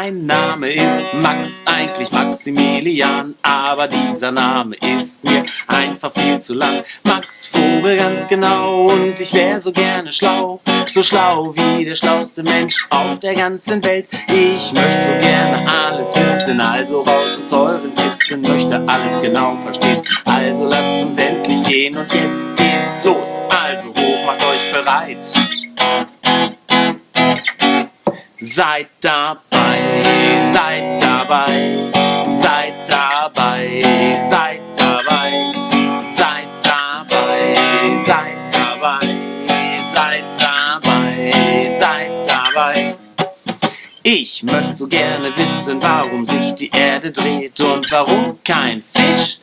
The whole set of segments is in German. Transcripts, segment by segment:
Mein Name ist Max, eigentlich Maximilian, aber dieser Name ist mir einfach viel zu lang. Max Vogel ganz genau und ich wäre so gerne schlau, so schlau wie der schlauste Mensch auf der ganzen Welt. Ich möchte so gerne alles wissen, also raus aus euren Kissen, möchte alles genau verstehen. Also lasst uns endlich gehen und jetzt geht's los. Also hoch, macht euch bereit. Seid dabei, seid dabei, seid dabei, seid dabei, seid dabei, seid dabei, seid dabei, seid dabei. Ich möchte so gerne wissen, warum sich die Erde dreht und warum kein Fisch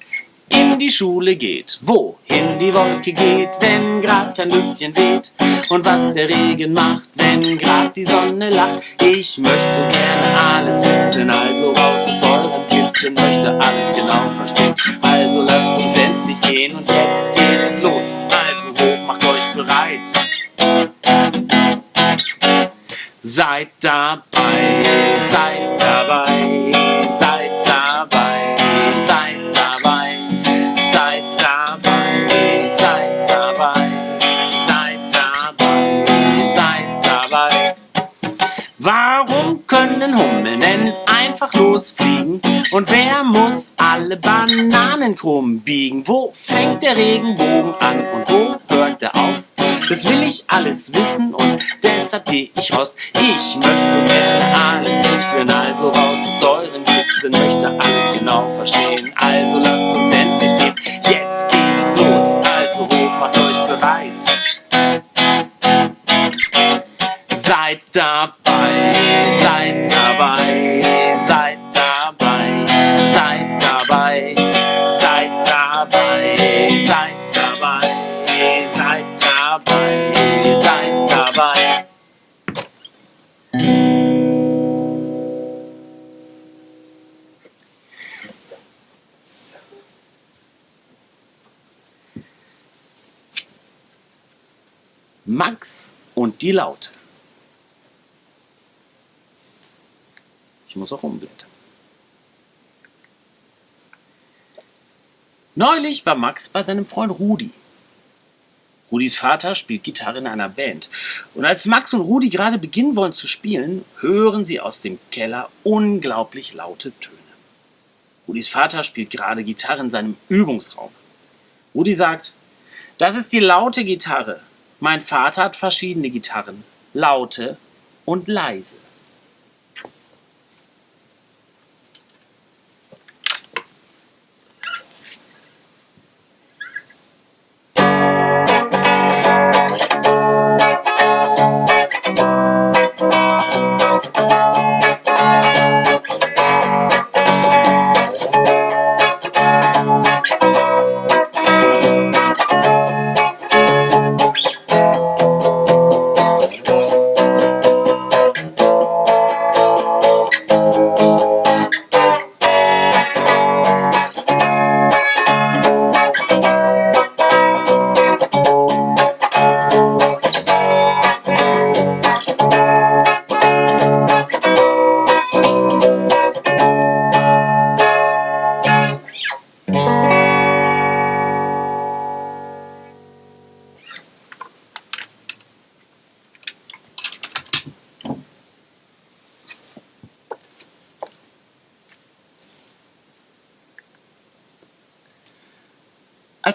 in die Schule geht, wohin die Wolke geht, wenn grad kein Lüftchen weht und was der Regen macht, wenn grad die Sonne lacht. Ich möchte so gerne alles wissen, also raus aus euren Kissen, möchte alles genau verstehen. Also lasst uns endlich gehen und jetzt geht's los. Also hoch, macht euch bereit. Seid dabei, seid dabei, einfach losfliegen? Und wer muss alle Bananen krumm biegen? Wo fängt der Regenbogen an und wo hört er auf? Das will ich alles wissen und deshalb geh ich raus. Ich möchte gerne alles wissen, also raus aus euren Kissen, möchte alles genau verstehen. Also lasst uns endlich gehen, jetzt geht's los. Also hoch, macht euch bereit. Seid dabei, seid dabei, Max und die Laute. Ich muss auch umblättern. Neulich war Max bei seinem Freund Rudi. Rudis Vater spielt Gitarre in einer Band. Und als Max und Rudi gerade beginnen wollen zu spielen, hören sie aus dem Keller unglaublich laute Töne. Rudis Vater spielt gerade Gitarre in seinem Übungsraum. Rudi sagt, das ist die laute Gitarre. Mein Vater hat verschiedene Gitarren. Laute und leise.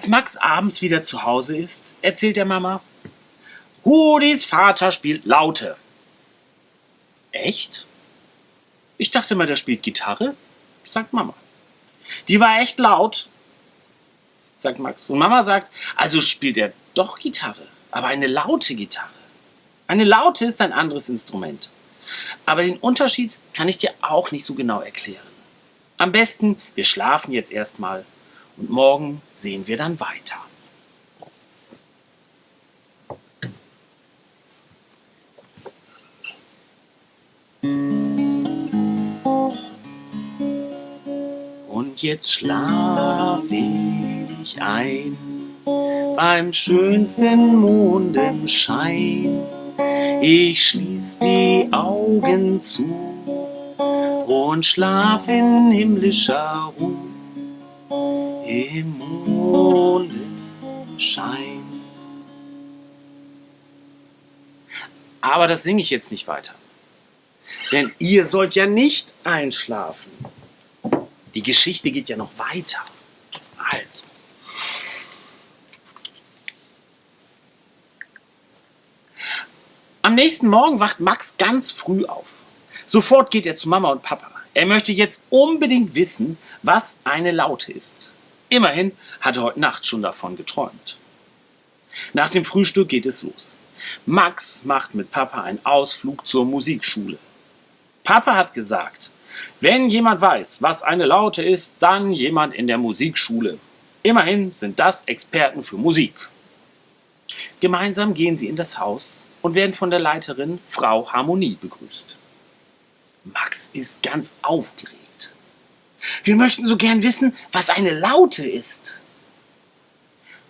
Als Max abends wieder zu Hause ist, erzählt der Mama, Rudis Vater spielt Laute. Echt? Ich dachte mal, der spielt Gitarre, sagt Mama. Die war echt laut, sagt Max. Und Mama sagt, also spielt er doch Gitarre, aber eine laute Gitarre. Eine laute ist ein anderes Instrument. Aber den Unterschied kann ich dir auch nicht so genau erklären. Am besten, wir schlafen jetzt erstmal und morgen sehen wir dann weiter. Und jetzt schlaf ich ein beim schönsten Mondenschein. Ich schließ die Augen zu und schlaf in himmlischer Ruhe im Mondenschein. Aber das singe ich jetzt nicht weiter. Denn ihr sollt ja nicht einschlafen. Die Geschichte geht ja noch weiter. Also. Am nächsten Morgen wacht Max ganz früh auf. Sofort geht er zu Mama und Papa. Er möchte jetzt unbedingt wissen, was eine Laute ist. Immerhin hat er heute Nacht schon davon geträumt. Nach dem Frühstück geht es los. Max macht mit Papa einen Ausflug zur Musikschule. Papa hat gesagt, wenn jemand weiß, was eine Laute ist, dann jemand in der Musikschule. Immerhin sind das Experten für Musik. Gemeinsam gehen sie in das Haus und werden von der Leiterin Frau Harmonie begrüßt. Max ist ganz aufgeregt. Wir möchten so gern wissen, was eine Laute ist.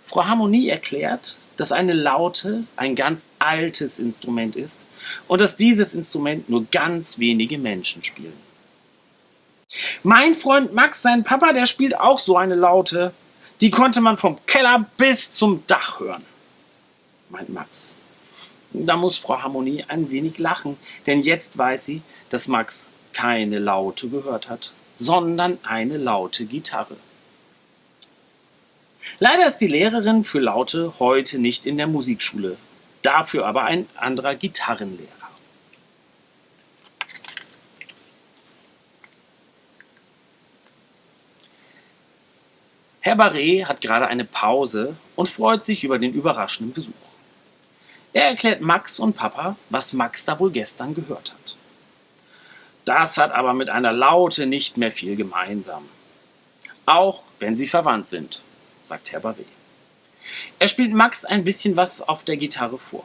Frau Harmonie erklärt, dass eine Laute ein ganz altes Instrument ist und dass dieses Instrument nur ganz wenige Menschen spielen. Mein Freund Max, sein Papa, der spielt auch so eine Laute. Die konnte man vom Keller bis zum Dach hören, meint Max. Da muss Frau Harmonie ein wenig lachen, denn jetzt weiß sie, dass Max keine Laute gehört hat, sondern eine laute Gitarre. Leider ist die Lehrerin für Laute heute nicht in der Musikschule, dafür aber ein anderer Gitarrenlehrer. Herr Barret hat gerade eine Pause und freut sich über den überraschenden Besuch. Er erklärt Max und Papa, was Max da wohl gestern gehört hat. Das hat aber mit einer Laute nicht mehr viel gemeinsam. Auch wenn sie verwandt sind, sagt Herr Barret. Er spielt Max ein bisschen was auf der Gitarre vor.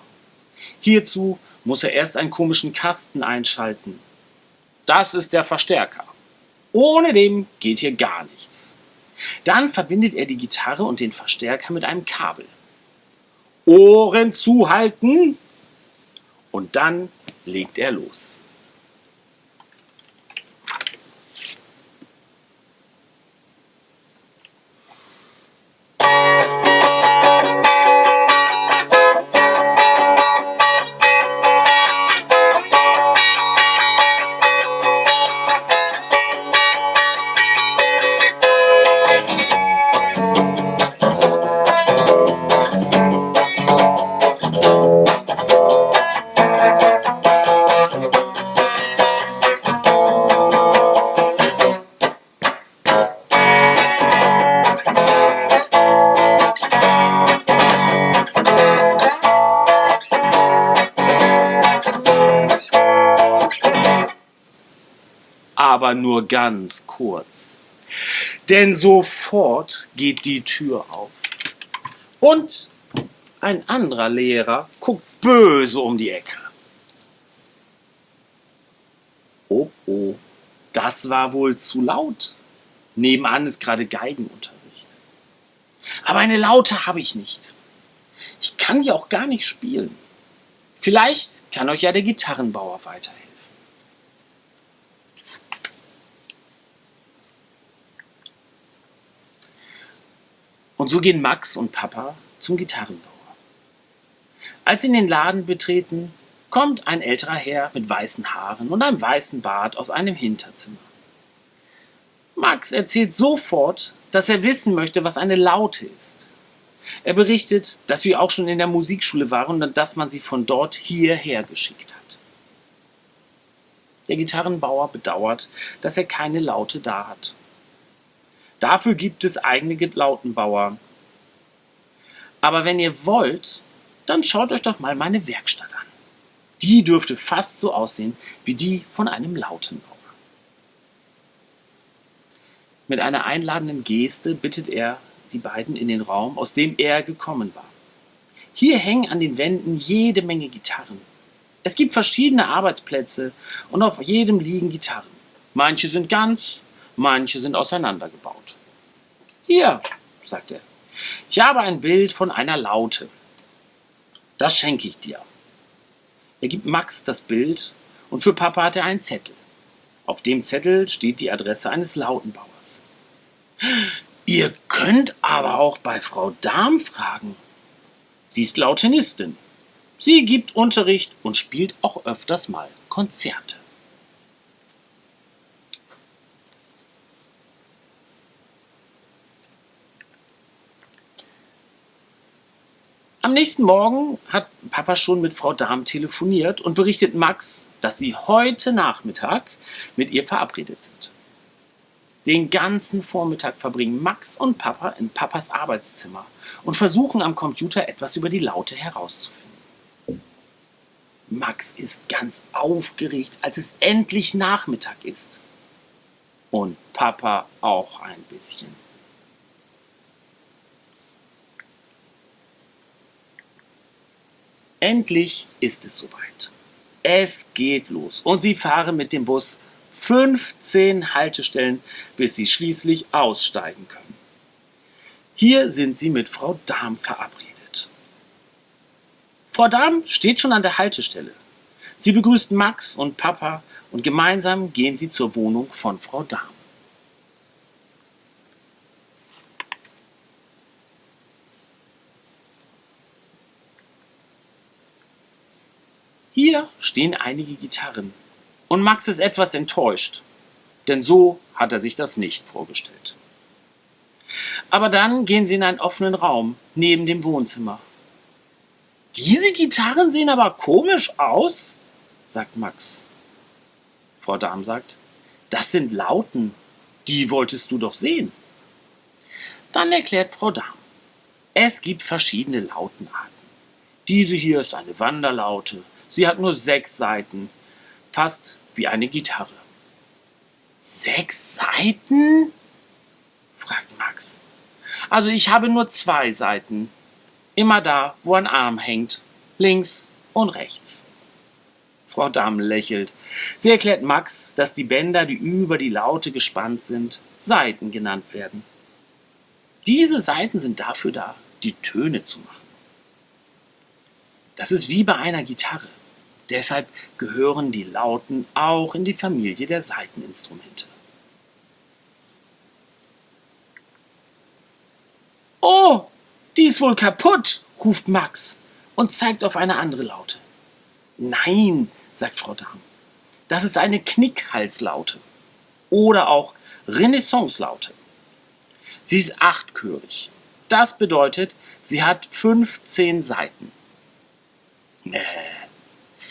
Hierzu muss er erst einen komischen Kasten einschalten. Das ist der Verstärker. Ohne dem geht hier gar nichts. Dann verbindet er die Gitarre und den Verstärker mit einem Kabel. Ohren zuhalten und dann legt er los. Aber nur ganz kurz. Denn sofort geht die Tür auf. Und ein anderer Lehrer guckt böse um die Ecke. Oh, oh, das war wohl zu laut. Nebenan ist gerade Geigenunterricht. Aber eine Laute habe ich nicht. Ich kann die auch gar nicht spielen. Vielleicht kann euch ja der Gitarrenbauer weiterhelfen. Und so gehen Max und Papa zum Gitarrenbauer. Als sie in den Laden betreten, kommt ein älterer Herr mit weißen Haaren und einem weißen Bart aus einem Hinterzimmer. Max erzählt sofort, dass er wissen möchte, was eine Laute ist. Er berichtet, dass sie auch schon in der Musikschule waren und dass man sie von dort hierher geschickt hat. Der Gitarrenbauer bedauert, dass er keine Laute da hat Dafür gibt es eigene Lautenbauer. Aber wenn ihr wollt, dann schaut euch doch mal meine Werkstatt an. Die dürfte fast so aussehen wie die von einem Lautenbauer. Mit einer einladenden Geste bittet er die beiden in den Raum, aus dem er gekommen war. Hier hängen an den Wänden jede Menge Gitarren. Es gibt verschiedene Arbeitsplätze und auf jedem liegen Gitarren. Manche sind ganz, manche sind auseinandergebaut. Hier, sagt er, ich habe ein Bild von einer Laute. Das schenke ich dir. Er gibt Max das Bild und für Papa hat er einen Zettel. Auf dem Zettel steht die Adresse eines Lautenbauers. Ihr könnt aber auch bei Frau Dahm fragen. Sie ist Lautenistin. Sie gibt Unterricht und spielt auch öfters mal Konzerte. Am nächsten Morgen hat Papa schon mit Frau Dahm telefoniert und berichtet Max, dass sie heute Nachmittag mit ihr verabredet sind. Den ganzen Vormittag verbringen Max und Papa in Papas Arbeitszimmer und versuchen am Computer etwas über die Laute herauszufinden. Max ist ganz aufgeregt, als es endlich Nachmittag ist. Und Papa auch ein bisschen. Endlich ist es soweit. Es geht los und sie fahren mit dem Bus 15 Haltestellen, bis sie schließlich aussteigen können. Hier sind sie mit Frau Dahm verabredet. Frau Dahm steht schon an der Haltestelle. Sie begrüßt Max und Papa und gemeinsam gehen sie zur Wohnung von Frau Dahm. Hier stehen einige Gitarren und Max ist etwas enttäuscht, denn so hat er sich das nicht vorgestellt. Aber dann gehen sie in einen offenen Raum neben dem Wohnzimmer. Diese Gitarren sehen aber komisch aus, sagt Max. Frau Dahm sagt, das sind Lauten, die wolltest du doch sehen. Dann erklärt Frau Dahm, es gibt verschiedene Lautenarten. Diese hier ist eine Wanderlaute, Sie hat nur sechs Seiten, fast wie eine Gitarre. Sechs Seiten? fragt Max. Also ich habe nur zwei Seiten. Immer da, wo ein Arm hängt. Links und rechts. Frau Damm lächelt. Sie erklärt Max, dass die Bänder, die über die Laute gespannt sind, Saiten genannt werden. Diese Saiten sind dafür da, die Töne zu machen. Das ist wie bei einer Gitarre. Deshalb gehören die Lauten auch in die Familie der Saiteninstrumente. Oh, die ist wohl kaputt, ruft Max und zeigt auf eine andere Laute. Nein, sagt Frau Dahm, das ist eine Knickhalslaute oder auch Renaissance-Laute. Sie ist achtchörig. Das bedeutet, sie hat 15 Seiten. Nee,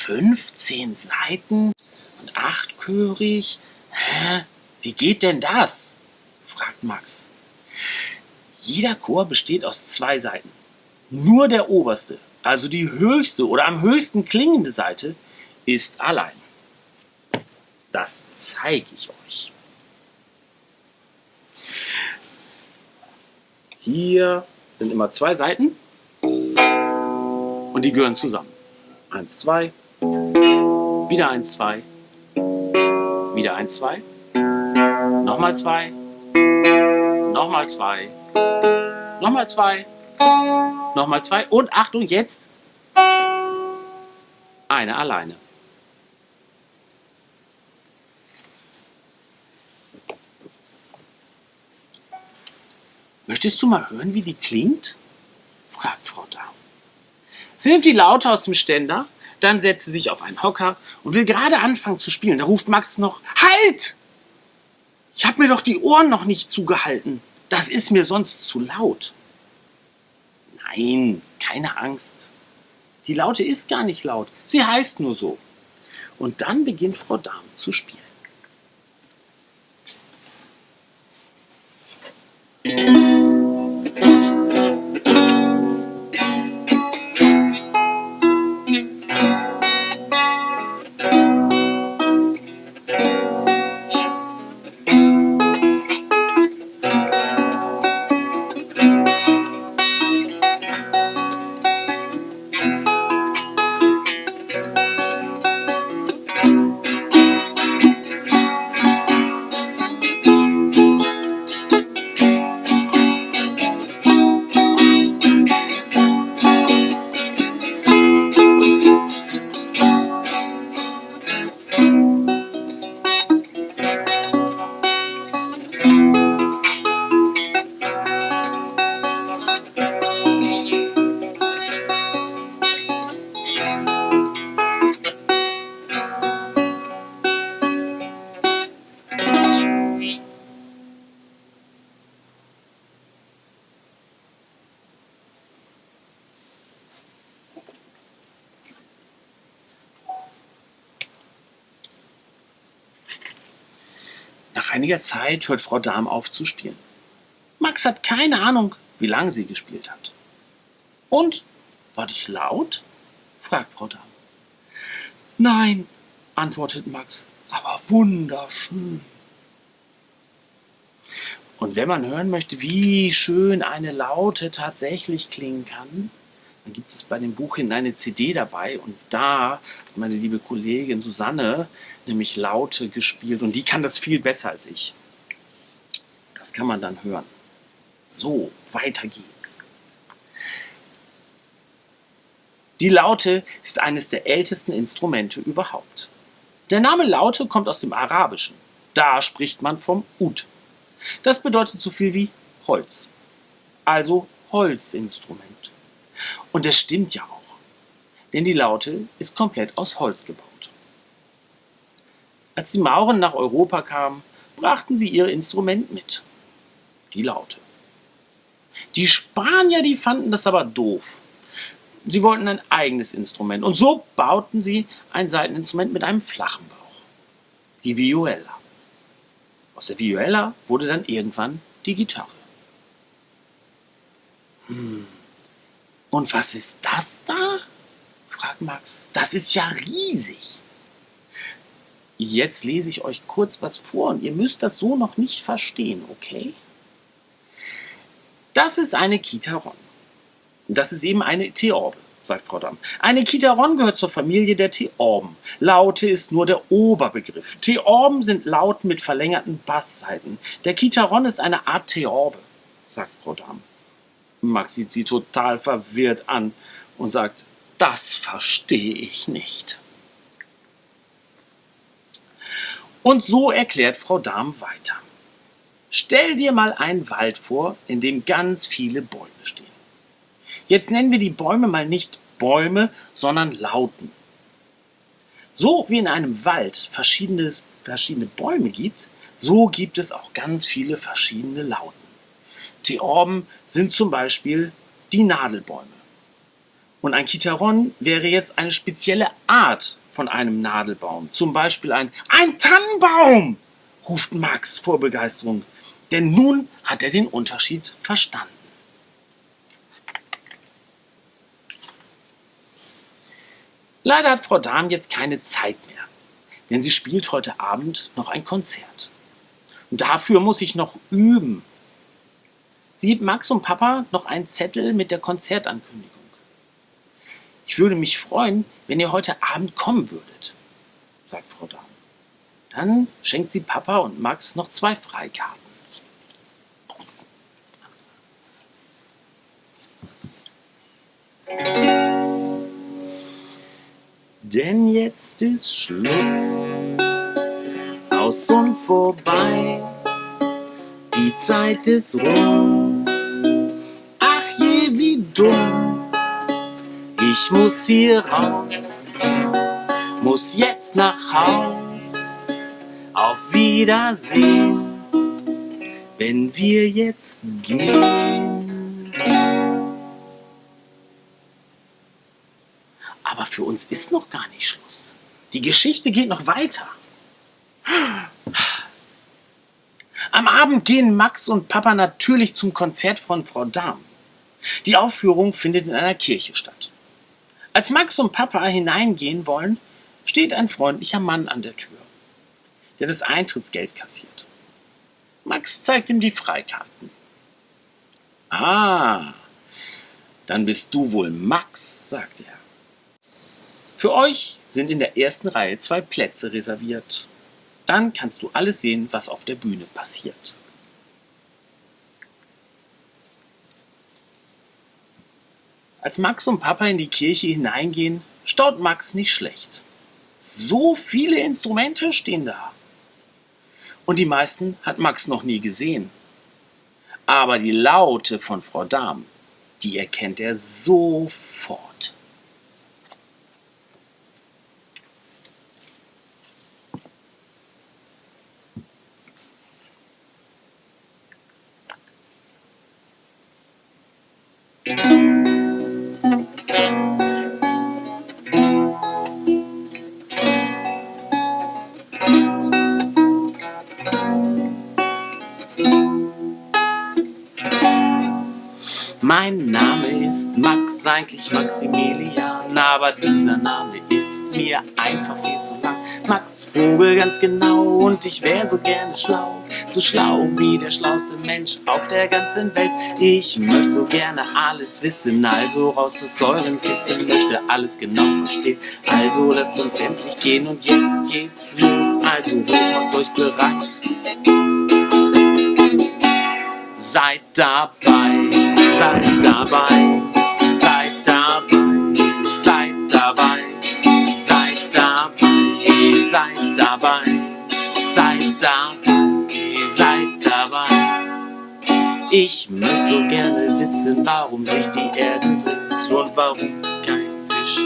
15 Seiten und achtchörig? Hä? Wie geht denn das? fragt Max. Jeder Chor besteht aus zwei Seiten. Nur der oberste, also die höchste oder am höchsten klingende Seite, ist allein. Das zeige ich euch. Hier sind immer zwei Seiten und die gehören zusammen. Eins, zwei, wieder ein zwei, wieder ein zwei, nochmal zwei, nochmal zwei, nochmal zwei, nochmal zwei. Und Achtung jetzt. Eine alleine. Möchtest du mal hören, wie die klingt? fragt Frau Daum. Sie nimmt die Laute aus dem Ständer, dann setzt sie sich auf einen Hocker und will gerade anfangen zu spielen. Da ruft Max noch, halt! Ich habe mir doch die Ohren noch nicht zugehalten. Das ist mir sonst zu laut. Nein, keine Angst. Die Laute ist gar nicht laut. Sie heißt nur so. Und dann beginnt Frau Dame zu spielen. Musik einiger Zeit hört Frau Dahm auf zu spielen. Max hat keine Ahnung, wie lange sie gespielt hat. Und war das laut? fragt Frau Dahm. Nein, antwortet Max, aber wunderschön. Und wenn man hören möchte, wie schön eine Laute tatsächlich klingen kann, dann gibt es bei dem Buch hin eine CD dabei und da hat meine liebe Kollegin Susanne nämlich Laute gespielt und die kann das viel besser als ich. Das kann man dann hören. So, weiter geht's. Die Laute ist eines der ältesten Instrumente überhaupt. Der Name Laute kommt aus dem Arabischen. Da spricht man vom Ud. Das bedeutet so viel wie Holz. Also Holzinstrument. Und das stimmt ja auch. Denn die Laute ist komplett aus Holz gebaut. Als die Mauren nach Europa kamen, brachten sie ihr Instrument mit. Die Laute. Die Spanier, die fanden das aber doof. Sie wollten ein eigenes Instrument und so bauten sie ein Saiteninstrument mit einem flachen Bauch. Die Vihuela. Aus der Vihuela wurde dann irgendwann die Gitarre. Hm. Und was ist das da? fragt Max. Das ist ja riesig. Jetzt lese ich euch kurz was vor und ihr müsst das so noch nicht verstehen, okay? Das ist eine Kitaron. Das ist eben eine Theorbe, sagt Frau Damm. Eine Kitaron gehört zur Familie der Theorben. Laute ist nur der Oberbegriff. Theorben sind Lauten mit verlängerten Bassseiten. Der Kitaron ist eine Art Theorbe, sagt Frau Damm. Max sieht sie total verwirrt an und sagt, das verstehe ich nicht. Und so erklärt Frau Dahm weiter. Stell dir mal einen Wald vor, in dem ganz viele Bäume stehen. Jetzt nennen wir die Bäume mal nicht Bäume, sondern Lauten. So wie in einem Wald verschiedene, verschiedene Bäume gibt, so gibt es auch ganz viele verschiedene Lauten. Theorben sind zum Beispiel die Nadelbäume. Und ein Kitaron wäre jetzt eine spezielle Art von einem Nadelbaum. Zum Beispiel ein, ein Tannenbaum, ruft Max vor Begeisterung. Denn nun hat er den Unterschied verstanden. Leider hat Frau Dahm jetzt keine Zeit mehr, denn sie spielt heute Abend noch ein Konzert. Und dafür muss ich noch üben, sieht Max und Papa noch einen Zettel mit der Konzertankündigung. Ich würde mich freuen, wenn ihr heute Abend kommen würdet, sagt Frau Dahm. Dann schenkt sie Papa und Max noch zwei Freikarten. Denn jetzt ist Schluss, aus und vorbei, die Zeit ist rum dumm. Ich muss hier raus, muss jetzt nach Haus. Auf Wiedersehen, wenn wir jetzt gehen. Aber für uns ist noch gar nicht Schluss. Die Geschichte geht noch weiter. Am Abend gehen Max und Papa natürlich zum Konzert von Frau Dahm. Die Aufführung findet in einer Kirche statt. Als Max und Papa hineingehen wollen, steht ein freundlicher Mann an der Tür, der das Eintrittsgeld kassiert. Max zeigt ihm die Freikarten. Ah, dann bist du wohl Max, sagt er. Für euch sind in der ersten Reihe zwei Plätze reserviert. Dann kannst du alles sehen, was auf der Bühne passiert. Als Max und Papa in die Kirche hineingehen, staut Max nicht schlecht. So viele Instrumente stehen da. Und die meisten hat Max noch nie gesehen. Aber die Laute von Frau Dahm, die erkennt er sofort. Eigentlich Maximilian, aber dieser Name ist mir einfach viel zu lang. Max Vogel ganz genau und ich wär so gerne schlau, so schlau wie der schlauste Mensch auf der ganzen Welt. Ich möchte so gerne alles wissen, also raus aus euren Kissen, möchte alles genau verstehen. Also lasst uns endlich gehen und jetzt geht's los, also macht euch bereit. Seid dabei, seid dabei, dabei, seid dabei, seid dabei, seid dabei, seid dabei. Ich möchte so gerne wissen, warum sich die Erde dreht und warum kein Fisch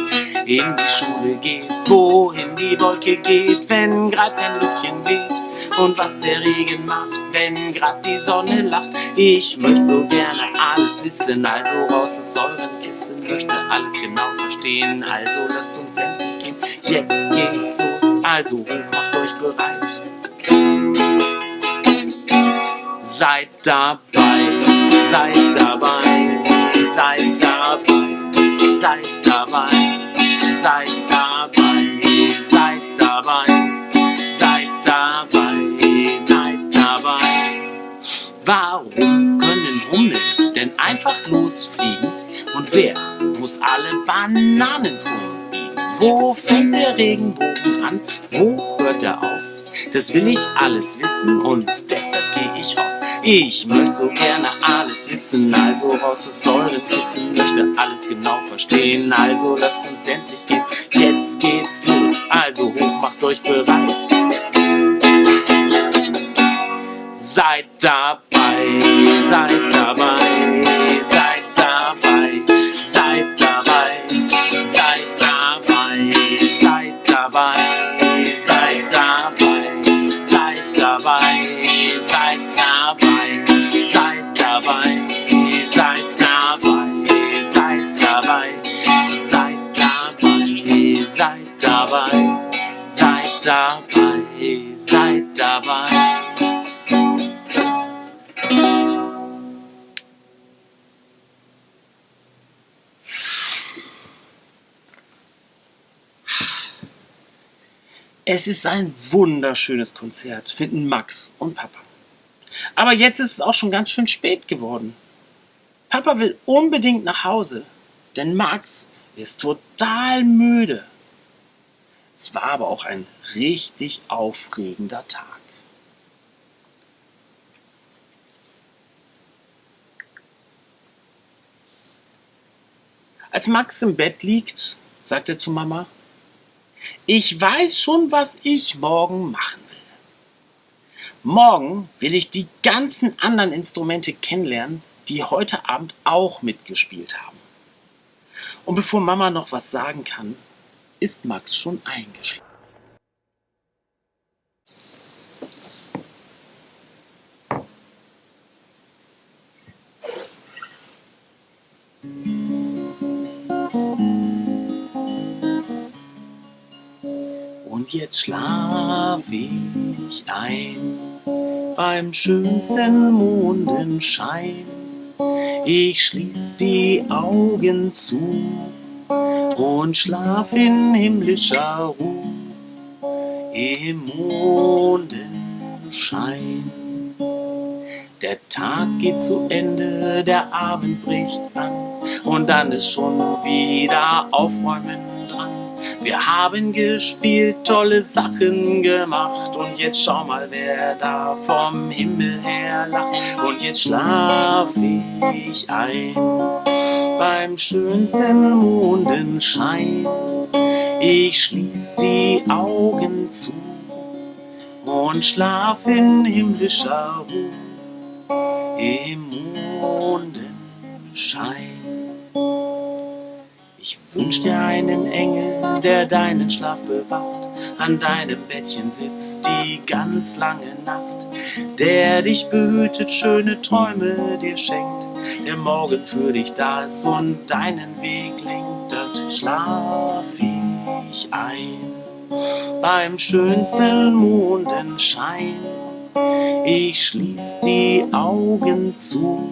in die Schule geht, wohin die Wolke geht, wenn grad kein Lüftchen weht und was der Regen macht, wenn grad die Sonne lacht. Ich möchte so gerne alles wissen, also raus aus euren Kissen, möchte alles genau verstehen, also lasst uns endlich gehen. Jetzt geht's los, also macht euch bereit. Seid dabei, seid dabei, seid dabei, seid dabei, seid Warum können Hummeln denn einfach losfliegen? Und wer muss alle Bananenkronen biegen? Wo fängt der Regenbogen an? Wo hört er auf? Das will ich alles wissen und deshalb gehe ich raus. Ich möchte so gerne alles wissen, also raus aus euren Kissen, möchte alles genau verstehen, also lasst uns endlich gehen. Jetzt geht's los, also hoch, macht euch bereit. Seid dabei, seid dabei, seid dabei, seid dabei, seid dabei, seid dabei, seid dabei, seid dabei, seid dabei, seid dabei, seid dabei, seid dabei, seid dabei, seid dabei, seid dabei, seid dabei. Es ist ein wunderschönes Konzert, finden Max und Papa. Aber jetzt ist es auch schon ganz schön spät geworden. Papa will unbedingt nach Hause, denn Max ist total müde. Es war aber auch ein richtig aufregender Tag. Als Max im Bett liegt, sagt er zu Mama, ich weiß schon, was ich morgen machen will. Morgen will ich die ganzen anderen Instrumente kennenlernen, die heute Abend auch mitgespielt haben. Und bevor Mama noch was sagen kann, ist Max schon eingeschlafen. Und jetzt schlaf ich ein beim schönsten Mondenschein. Ich schließ die Augen zu und schlaf in himmlischer Ruhe im Mondenschein. Der Tag geht zu Ende, der Abend bricht an und dann ist schon wieder Aufräumen. Wir haben gespielt, tolle Sachen gemacht und jetzt schau mal, wer da vom Himmel her lacht. Und jetzt schlaf ich ein beim schönsten Mondenschein. Ich schließ die Augen zu und schlaf in himmlischer Ruhe im Mondenschein. Ich wünsch dir einen Engel, der deinen Schlaf bewacht, an deinem Bettchen sitzt die ganz lange Nacht, der dich behütet, schöne Träume dir schenkt, der morgen für dich da ist und deinen Weg lenkt. Dort schlaf ich ein. Beim schönsten Mondenschein. Ich schließ die Augen zu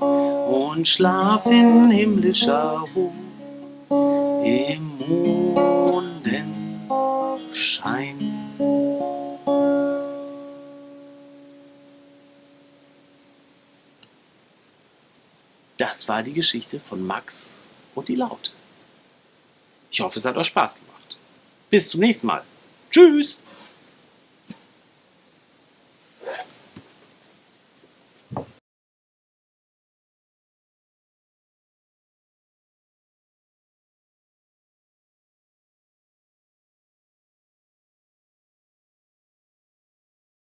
und schlaf in himmlischer Ruhe im Mondenschein. Das war die Geschichte von Max und die Laute. Ich hoffe, es hat euch Spaß gemacht. Bis zum nächsten Mal. Tschüss!